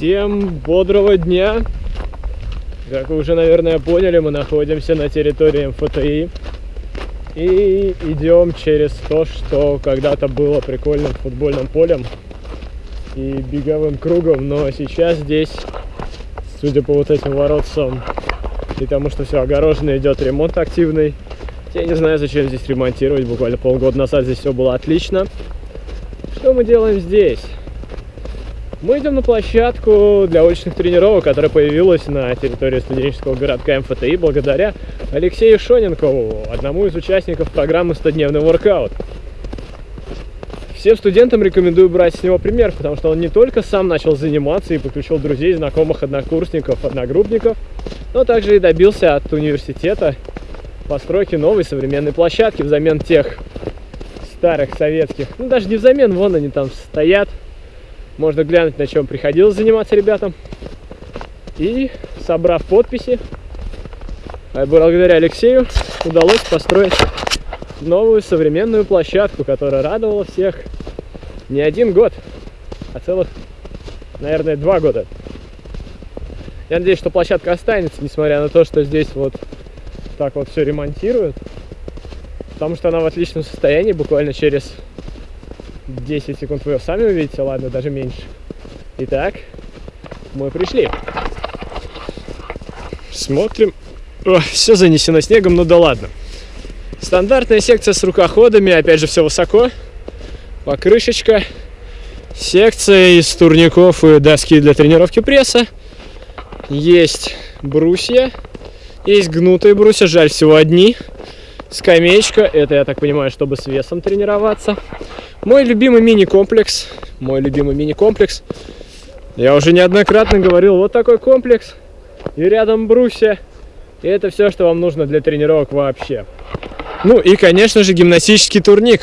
Всем бодрого дня! Как вы уже, наверное, поняли, мы находимся на территории МФТИ и идем через то, что когда-то было прикольным футбольным полем и беговым кругом, но сейчас здесь, судя по вот этим воротцам и тому, что все огорожено, идет ремонт активный. Я не знаю, зачем здесь ремонтировать, буквально полгода назад здесь все было отлично. Что мы делаем здесь? Мы идем на площадку для уличных тренировок, которая появилась на территории студенческого городка МФТИ благодаря Алексею Шоненкову, одному из участников программы «100-дневный воркаут». Всем студентам рекомендую брать с него пример, потому что он не только сам начал заниматься и подключил друзей, знакомых, однокурсников, одногруппников, но также и добился от университета постройки новой современной площадки взамен тех старых советских. Ну, даже не взамен, вон они там стоят, можно глянуть, на чем приходилось заниматься ребятам. И, собрав подписи, а благодаря Алексею удалось построить новую современную площадку, которая радовала всех не один год, а целых, наверное, два года. Я надеюсь, что площадка останется, несмотря на то, что здесь вот так вот все ремонтируют. Потому что она в отличном состоянии, буквально через 10 секунд вы сами увидите, ладно, даже меньше. Итак, мы пришли. Смотрим. О, все занесено снегом, ну да ладно. Стандартная секция с рукоходами, опять же, все высоко. Покрышечка. Секция из турников и доски для тренировки пресса. Есть брусья. Есть гнутые брусья, жаль, всего одни. Скамеечка, это, я так понимаю, чтобы с весом тренироваться. Мой любимый мини-комплекс, мой любимый мини-комплекс. Я уже неоднократно говорил, вот такой комплекс, и рядом брусья. И это все, что вам нужно для тренировок вообще. Ну и, конечно же, гимнастический турник.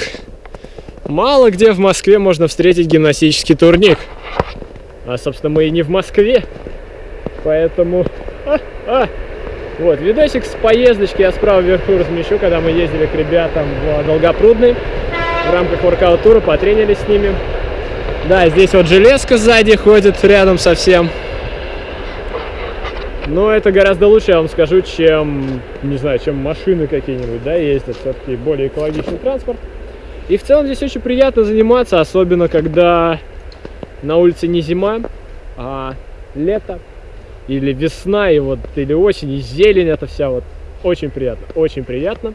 Мало где в Москве можно встретить гимнастический турник. А, собственно, мы и не в Москве. Поэтому... А, а, вот, видосик с поездочки я справа вверху размещу, когда мы ездили к ребятам в Долгопрудный. В рамках воркаут-тура потренились с ними. Да, здесь вот железка сзади ходит рядом совсем. Но это гораздо лучше, я вам скажу, чем, не знаю, чем машины какие-нибудь, да, ездят. Все-таки более экологичный транспорт. И в целом здесь очень приятно заниматься, особенно когда на улице не зима, а лето или весна, и вот, или осень, и зелень это вся вот. Очень приятно, очень приятно.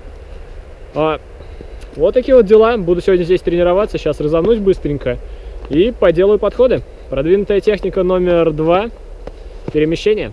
А, вот такие вот дела. Буду сегодня здесь тренироваться, сейчас разомнусь быстренько и поделаю подходы. Продвинутая техника номер два. Перемещение.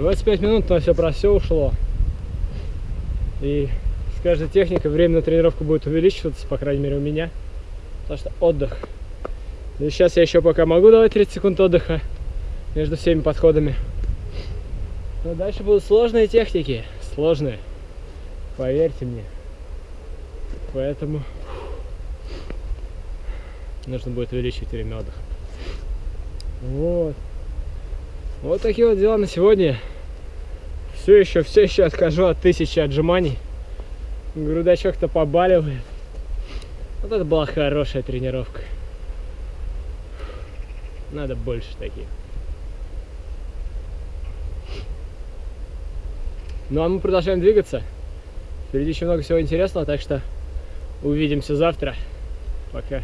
25 минут на все про все ушло. И с каждой техникой время на тренировку будет увеличиваться, по крайней мере у меня. Потому что отдых. И сейчас я еще пока могу давать 30 секунд отдыха между всеми подходами. Но дальше будут сложные техники. Сложные. Поверьте мне. Поэтому нужно будет увеличивать время отдыха. Вот. Вот такие вот дела на сегодня. Все еще, все еще откажу от тысячи отжиманий. Грудачок-то побаливает. Вот это была хорошая тренировка. Надо больше таких. Ну а мы продолжаем двигаться. Впереди еще много всего интересного, так что увидимся завтра. Пока.